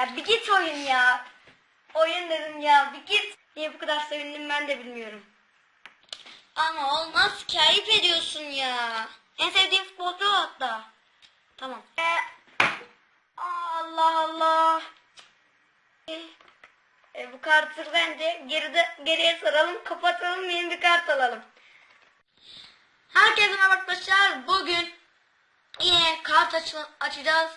Ya bir git oyun ya. Oyun dedim ya bir git. Niye bu kadar sevindim ben de bilmiyorum. Ama olmaz ki ayıp ediyorsun ya. En sevdiğim futbolcu hatta. Tamam. E, Allah Allah. E, bu kartı bence geride, geriye saralım kapatalım yeni bir kart alalım. Herkese merhaba arkadaşlar. Bugün yine kart açı- açacağız.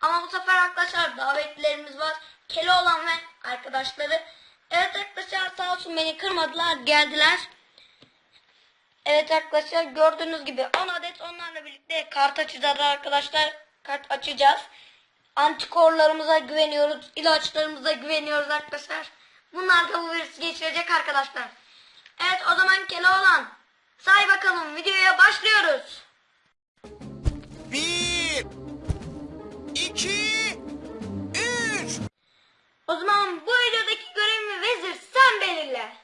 Ama bu sefer arkadaşlar davetlilerimiz var. Keloğlan ve arkadaşları. Evet arkadaşlar sağ olsun beni kırmadılar geldiler. Evet arkadaşlar gördüğünüz gibi 10 adet onlarla birlikte kart açacağız arkadaşlar. Kart açacağız. Antikorlarımıza güveniyoruz. ilaçlarımıza güveniyoruz arkadaşlar. Bunlar da bu virüsü geçirecek arkadaşlar. Evet o zaman Keloğlan say bakalım videoya başlıyoruz. O zaman bu videodaki görevimi vezir sen belirle.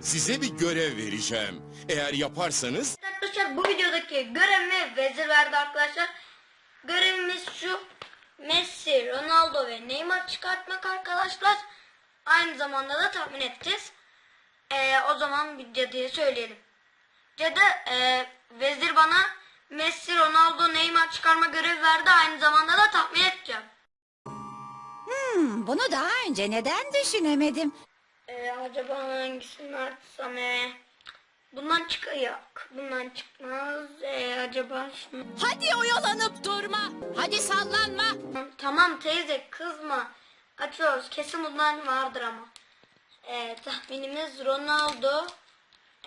Size bir görev vereceğim. Eğer yaparsanız Arkadaşlar bu videodaki görevimi vezir verdi arkadaşlar. Görevimiz şu. Messi, Ronaldo ve Neymar çıkartmak arkadaşlar. Aynı zamanda da tahmin edeceğiz. Ee, o zaman bir cadıya söyleyelim. Cadı e, vezir bana Messi, Ronaldo, Neymar çıkarma görevi verdi. Aynı zamanda da tahmin edeceğim. Hmm, bunu daha önce neden düşünemedim? Ee, acaba hangisini açsam e? Bundan çıkıyor. Bundan çıkmaz. Ee, acaba şunu... Hadi oyalanıp durma. Hadi sallanma. Tamam teyze kızma. Açıyoruz. Kesin bundan vardır ama. Ee, tahminimiz Ronaldo.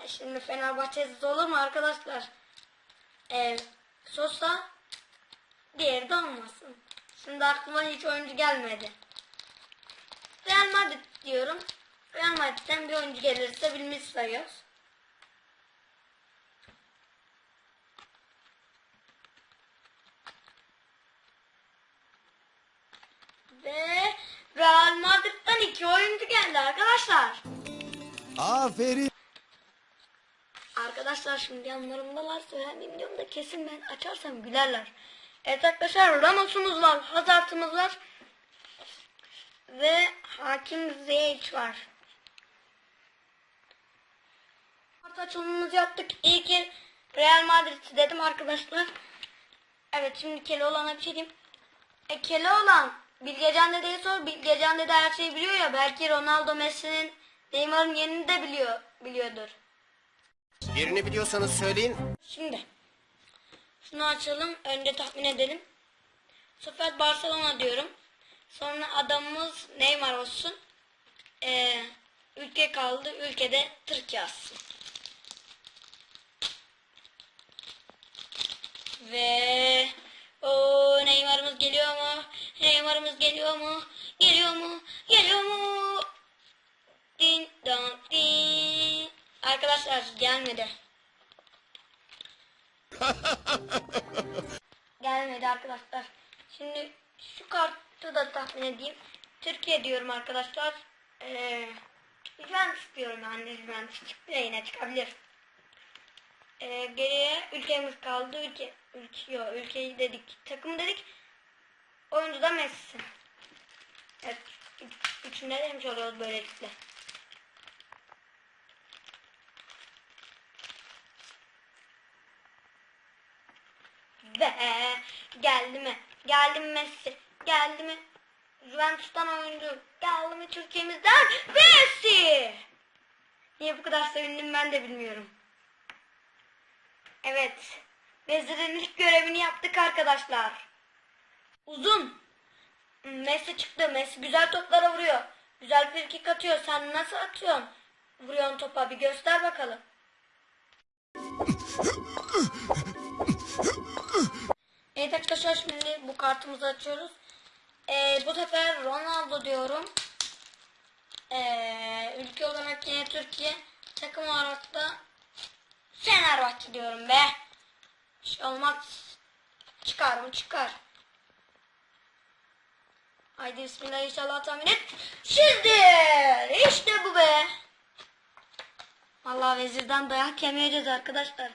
E, şimdi Fenerbahçe'siz olur mu arkadaşlar? Ee, Sosa. Diğeri de olmasın. Şimdi aklıma hiç oyuncu gelmedi. Real Madrid diyorum. Real Madrid'den bir oyuncu gelirse bilmiş sayıyoruz. Ve Real Madrid'den iki oyuncu geldi arkadaşlar. aferin. Arkadaşlar şimdi yanlarımdalar söylendiğim videomda kesin ben açarsam gülerler. Evet arkadaşlar Ramos'umuz var, Hazard'ımız var. Ve Hakim Ziyech var. Kart açılımımızı yaptık. İyi ki Real Madrid dedim arkadaşlar. Evet şimdi Keloğlan'a bir şey diyeyim. E Keloğlan Bilgecan Dede'ye sor. Bilgecan Dede her şeyi biliyor ya. Belki Ronaldo Messi'nin Neymar'ın yerini de biliyor, biliyordur. Yerini biliyorsanız söyleyin. Şimdi şunu açalım. Önce tahmin edelim. Bu sefer Barcelona diyorum. Sonra adamımız Neymar olsun. Ee, ülke kaldı. Ülkede Türkiye yazsın. Ve o Neymar'ımız geliyor mu? Neymar'ımız geliyor mu? Geliyor mu? Geliyor mu? Din don din. Arkadaşlar gelmedi. Gelmedi arkadaşlar. Şimdi şu kartı da tahmin edeyim. Türkiye diyorum arkadaşlar. Ee, diyorum yani çıktı ya yine çıkabilir. Ee, geriye ülkemiz kaldı. Ülke, ülke, yok, ülkeyi dedik. Takım dedik. Oyuncu da Messi. Evet. üç- Üçünde demiş oluyoruz böylelikle. Ve geldi mi? Geldi Messi? Geldi mi? Juventus'tan oyuncu. Geldi mi Türkiye'mizden? Messi! Niye bu kadar sevindim ben de bilmiyorum. Evet. Vezir'in ilk görevini yaptık arkadaşlar. Uzun. Messi çıktı. Messi güzel toplara vuruyor. Güzel frikik atıyor. Sen nasıl atıyorsun? Vuruyorsun topa bir göster bakalım. Evet arkadaşlar şimdi bu kartımızı açıyoruz. Ee, bu sefer Ronaldo diyorum. Ee, ülke olarak yine Türkiye. Takım olarak da Fenerbahçe diyorum be. Şey olmaz. Çıkar mı çıkar. Haydi bismillah inşallah tahmin et. Şimdi işte bu be. Vallahi vezirden dayak yemeyeceğiz arkadaşlar.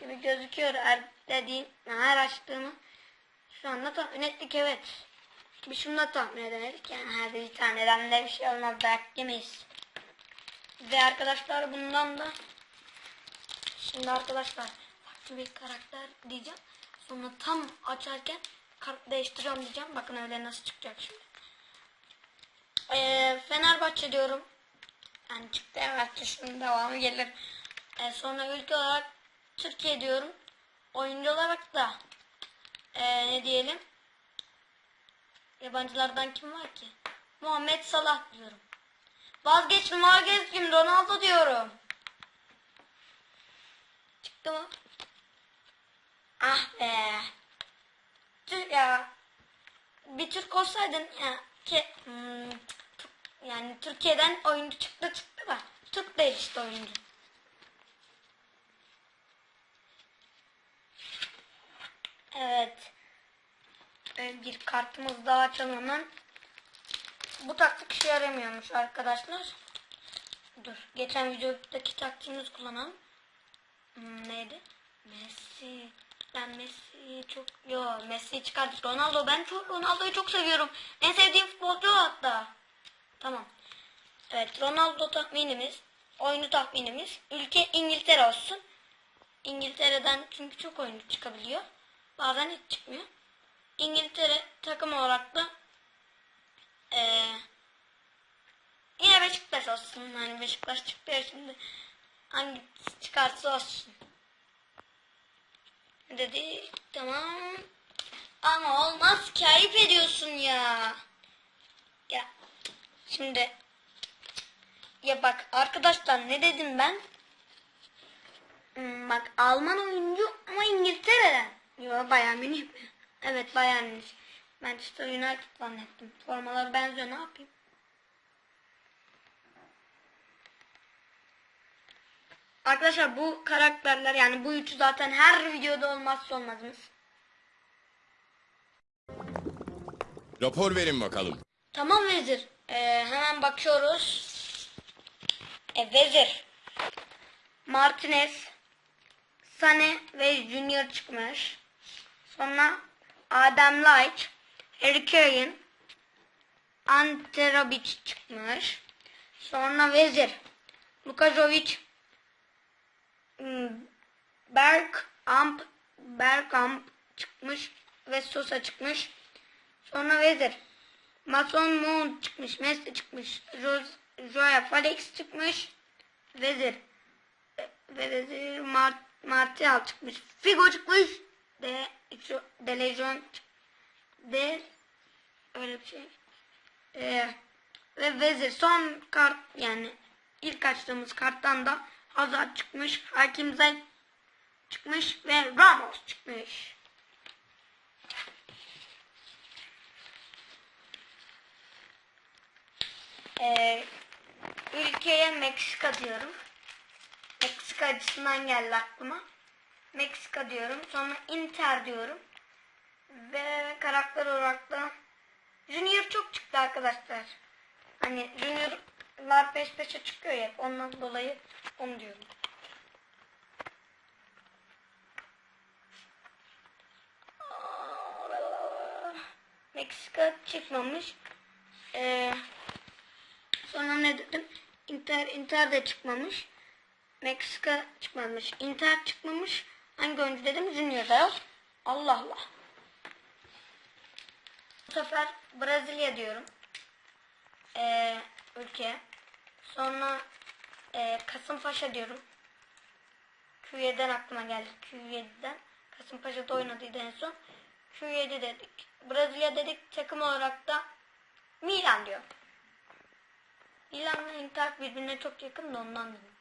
Gibi gözüküyor her dediğim her açtığımı. Şu anda tahmin ettik evet. Bir şunu da tahmin edemedik. Yani her bir taneden de bir şey olmaz. Dayak yemeyiz. Ve arkadaşlar bundan da şimdi arkadaşlar farklı bir karakter diyeceğim. Sonra tam açarken kart değiştiriyorum diyeceğim. Bakın öyle nasıl çıkacak şimdi. Ee, Fenerbahçe diyorum. Yani çıktı evet şunun devamı gelir. Ee, sonra ülke olarak Türkiye diyorum. Oyuncu olarak da ee, ne diyelim? Yabancılardan kim var ki? Muhammed Salah diyorum. Vazgeçtim vazgeçtim Ronaldo diyorum. Çıktı mı? Ah be. Türk ya. Bir Türk olsaydın ya ki hmm, yani Türkiye'den oyuncu çıktı çıktı da Türk değil işte oyuncu. Evet. Bir kartımız daha açalım. Bu taktik işe yaramıyormuş arkadaşlar. Dur. Geçen videodaki taktiğimizi kullanalım. Hmm, neydi? Messi. Ben Messi çok... Yo Messi çıkardık. Ronaldo. Ben çok Ronaldo'yu çok seviyorum. En sevdiğim futbolcu hatta. Tamam. Evet Ronaldo tahminimiz. Oyunu tahminimiz. Ülke İngiltere olsun. İngiltere'den çünkü çok oyuncu çıkabiliyor. Bazen hiç çıkmıyor. İngiltere takım olarak da eee yine Beşiktaş olsun. Hani Beşiktaş çıktı ya şimdi. Hangi çıkarsa olsun. Dedi tamam. Ama olmaz ki ayıp ediyorsun ya. Ya şimdi ya bak arkadaşlar ne dedim ben? Hmm, bak Alman oyuncu ama İngiltere'den. Yo Bayern Münih mi? Evet Bayern Münih. Manchester United zannettim. Formalar benziyor ne yapayım? Arkadaşlar bu karakterler yani bu üçü zaten her videoda olmazsa olmazımız. Rapor verin bakalım. Tamam vezir. Ee, hemen bakıyoruz. E, vezir. Martinez, Sane ve Junior çıkmış. Sonra Adem Light, Harry Kane, Ante çıkmış. Sonra vezir. Lukajovic, hmm, Bergkamp, Bergkamp çıkmış ve Sosa çıkmış. Sonra vezir. Mason Mount çıkmış. Messi çıkmış. Joya Felix çıkmış. Vezir. E, Ve vezir Mart Martial çıkmış. Figo çıkmış. De Lejon çık- De öyle bir şey. Ee, ve vezir son kart yani ilk açtığımız karttan da Hazard çıkmış. Hakim Zayt çıkmış ve Ramos çıkmış. Ee, ülkeye Meksika diyorum. Meksika açısından geldi aklıma. Meksika diyorum. Sonra Inter diyorum. Ve karakter olarak da Junior çok çıktı arkadaşlar. Hani Junior'lar peş peşe çıkıyor ya. Ondan dolayı onu diyorum. Meksika çıkmamış. Ee, Sonra ne dedim? Inter, Inter de çıkmamış. Meksika çıkmamış. Inter çıkmamış. Hangi oyuncu dedim? Junior da yok. Allah Allah. Bu sefer Brezilya diyorum. Ee, ülke. Sonra e, Kasımpaşa diyorum. Q7'den aklıma geldi. Q7'den. Kasımpaşa'da oynadıydı en son. Q7 dedik. Brezilya dedik. Takım olarak da Milan diyor. Milan'la Inter birbirine çok yakın da ondan dedim.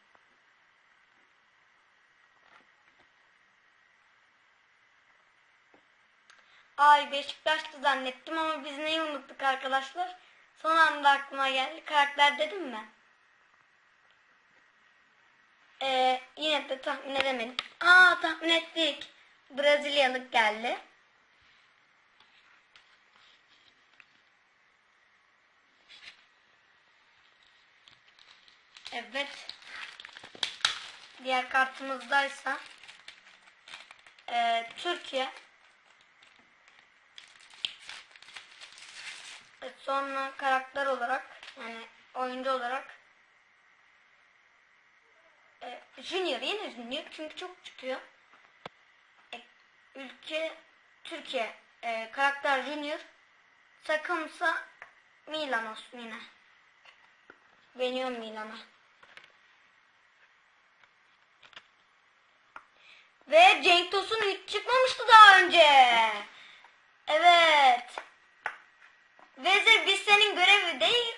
Ay Beşiktaş'tı zannettim ama biz neyi unuttuk arkadaşlar? Son anda aklıma geldi. Karakter dedim mi? Ee, yine de tahmin edemedim. Aa tahmin ettik. Brezilyalık geldi. Evet. Diğer kartımızdaysa e, Türkiye Sonra karakter olarak yani oyuncu olarak e, Junior yine Junior çünkü çok çıkıyor. E, ülke Türkiye e, karakter Junior takımsa Milan olsun yine. Beğeniyorum Milan'a. Ve Cenk Tosun hiç çıkmamıştı daha önce. Evet. Vezir biz senin görevi değil.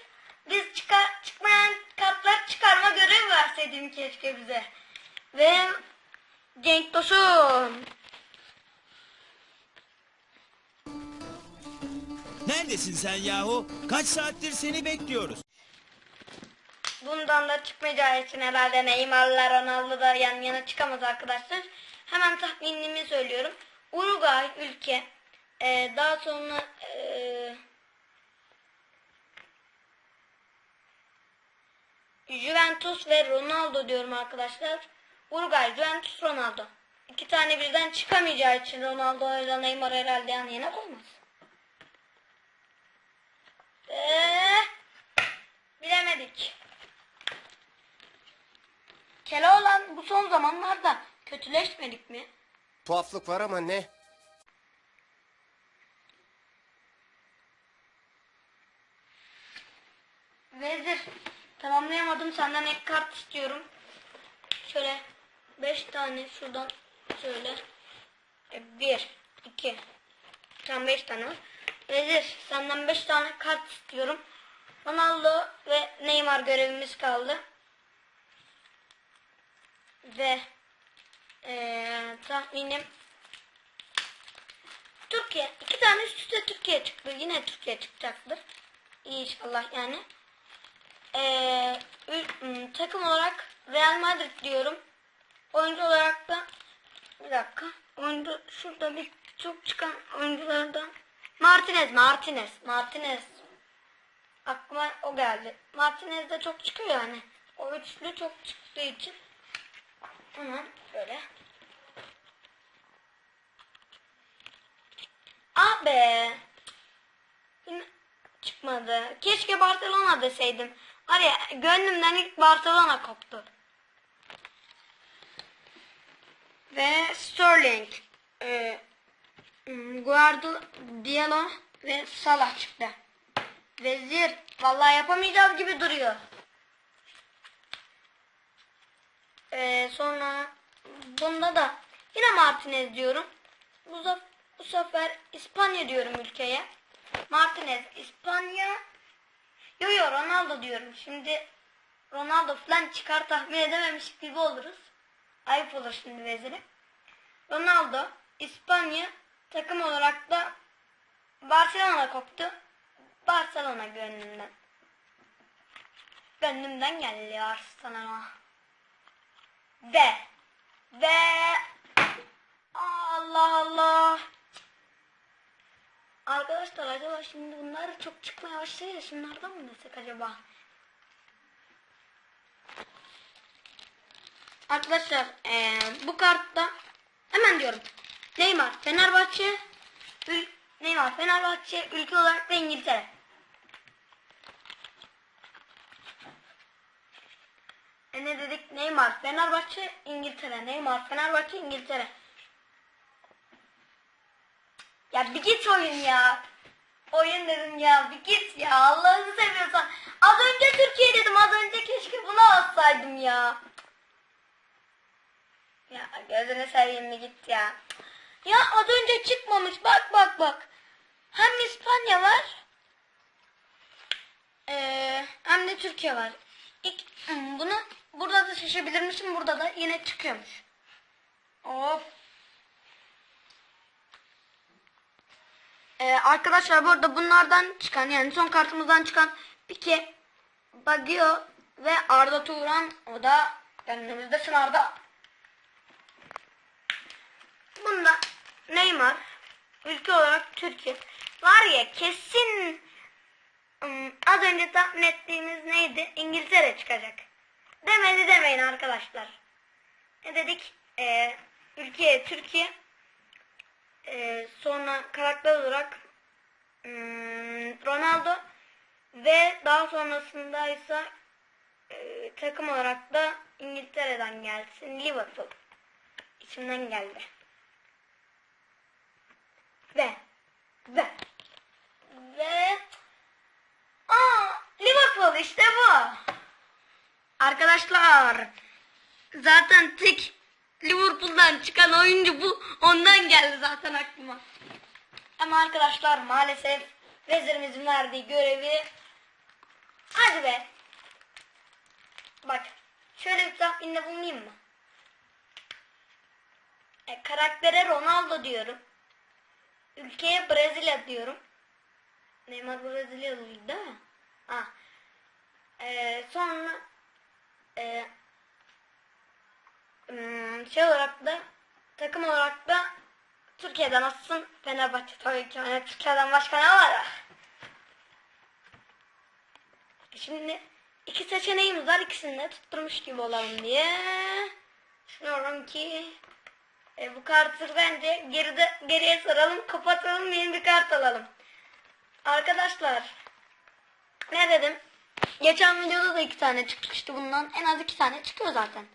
Biz çıkar, çıkmayan kartlar çıkarma görevi verseydin keşke bize. Ve Cenk Tosun. Neredesin sen yahu? Kaç saattir seni bekliyoruz. Bundan da çıkmayacağı için herhalde Neymar'la Ronaldo da yan yana çıkamaz arkadaşlar. Hemen tahminimi söylüyorum. Uruguay ülke. Ee, daha sonra ee, Juventus ve Ronaldo diyorum arkadaşlar. Uruguay, Juventus, Ronaldo. İki tane birden çıkamayacağı için Ronaldo ile Neymar herhalde yan yana koymaz. Eee bilemedik. Keloğlan bu son zamanlarda kötüleşmedik mi? Tuhaflık var ama ne? Vezir tamamlayamadım senden ek kart istiyorum. Şöyle 5 tane şuradan şöyle. 1, 2, tam 5 tane var. Vezir senden 5 tane kart istiyorum. Ronaldo ve Neymar görevimiz kaldı. Ve eee tahminim Türkiye. iki tane üst üste Türkiye çıktı. Yine Türkiye çıkacaktır. İnşallah yani. M, takım olarak Real Madrid diyorum. Oyuncu olarak da bir dakika. Oyuncu şurada bir çok çıkan oyunculardan Martinez, Martinez, Martinez. Aklıma o geldi. Martinez de çok çıkıyor yani. O üçlü çok çıktığı için. Hemen böyle. Ah be. Yine çıkmadı. Keşke Barcelona deseydim. Var ya gönlümden ilk Barcelona koptu. Ve Sterling. E, Guardiola ve Salah çıktı. Vezir. Vallahi yapamayacağız gibi duruyor. Ee, sonra bunda da yine Martinez diyorum. Bu, bu sefer İspanya diyorum ülkeye. Martinez İspanya. Yo yo Ronaldo diyorum. Şimdi Ronaldo falan çıkar tahmin edememiş gibi oluruz. Ayıp olur şimdi vezire. Ronaldo İspanya takım olarak da Barcelona koptu. Barcelona gönlümden. Gönlümden geldi Barcelona. Ve ve Allah Allah. Arkadaşlar acaba şimdi bunlar çok çıkmaya başlıyor. Şunlardan mı desek acaba? Arkadaşlar eee, bu kartta hemen diyorum. Neymar Fenerbahçe ül- Neymar Fenerbahçe ülke olarak da İngiltere. E ne dedik? Neymar Fenerbahçe İngiltere. Neymar Fenerbahçe İngiltere. Ya bir git oyun ya. Oyun dedim ya bir git ya Allah'ını seviyorsan. Az önce Türkiye dedim az önce keşke bunu alsaydım ya. Ya gözünü seveyim bir git ya. Ya az önce çıkmamış bak bak bak. Hem İspanya var. Ee, hem de Türkiye var. İlk, hmm, bunu burada da şaşabilirmişim burada da yine çıkıyormuş. Of. Ee, arkadaşlar bu arada bunlardan çıkan yani son kartımızdan çıkan Pike, Baggio ve Arda Turan o da önümüzde sınavda. Bunda Neymar ülke olarak Türkiye. Var ya kesin az önce tahmin ettiğimiz neydi? İngiltere çıkacak. Demedi demeyin arkadaşlar. Ne dedik? Ee, ülke Türkiye. Ee, sonra karakter olarak hmm, Ronaldo Ve daha sonrasında ise e, takım olarak da İngiltere'den gelsin. Liverpool. İçimden geldi. Ve ve ve aa Liverpool işte bu. Arkadaşlar zaten tek Liverpool'dan çıkan oyuncu bu. Ondan geldi zaten aklıma. Ama arkadaşlar maalesef vezirimizin verdiği görevi hadi be. Bak şöyle bir tahminde bulunayım mı? E, karaktere Ronaldo diyorum. Ülkeye Brezilya diyorum. Neymar Brezilyalı değil mi? Ha. E, sonra e, hmm, şey olarak da takım olarak da Türkiye'den aslında Fenerbahçe tabii ki. Hani Türkiye'den başka ne var? Şimdi iki seçeneğimiz var. İkisini de tutturmuş gibi olalım diye. Düşünüyorum ki e, bu kartı bence geride, geriye saralım, kapatalım, yeni bir kart alalım. Arkadaşlar ne dedim? Geçen videoda da iki tane çıkmıştı bundan. En az iki tane çıkıyor zaten.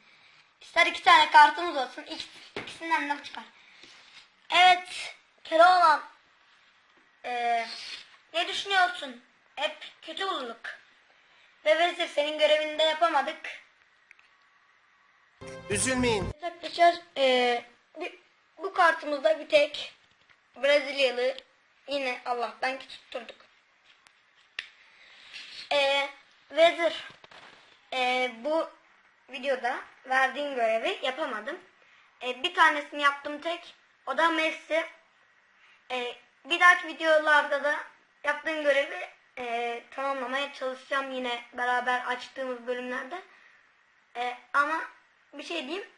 İster iki tane kartımız olsun. İkis- ikisinden de çıkar. Evet. Keloğlan. Ee, ne düşünüyorsun? Hep kötü bulduk. Ve vezir senin görevini de yapamadık. Üzülmeyin. Arkadaşlar ee, bu kartımızda bir tek Brezilyalı yine Allah'tan ki tutturduk. Ee, vezir ee, bu videoda verdiğim görevi yapamadım. Ee, bir tanesini yaptım tek. O da Messi. Ee, bir dahaki videolarda da yaptığım görevi ee, tamamlamaya çalışacağım yine beraber açtığımız bölümlerde. Ee, ama bir şey diyeyim.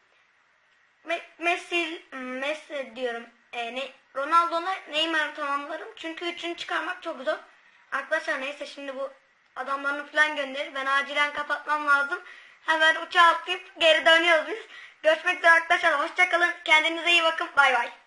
Me- Messi, Messi diyorum. Ee, ne, Ronaldo'la Neymar'ı tamamlarım. Çünkü üçünü çıkarmak çok zor. Arkadaşlar neyse şimdi bu adamlarını falan gönderir. Ben acilen kapatmam lazım. Hemen uçağa atlayıp geri dönüyoruz biz. Görüşmek üzere arkadaşlar. Hoşçakalın. Kendinize iyi bakın. Bay bay.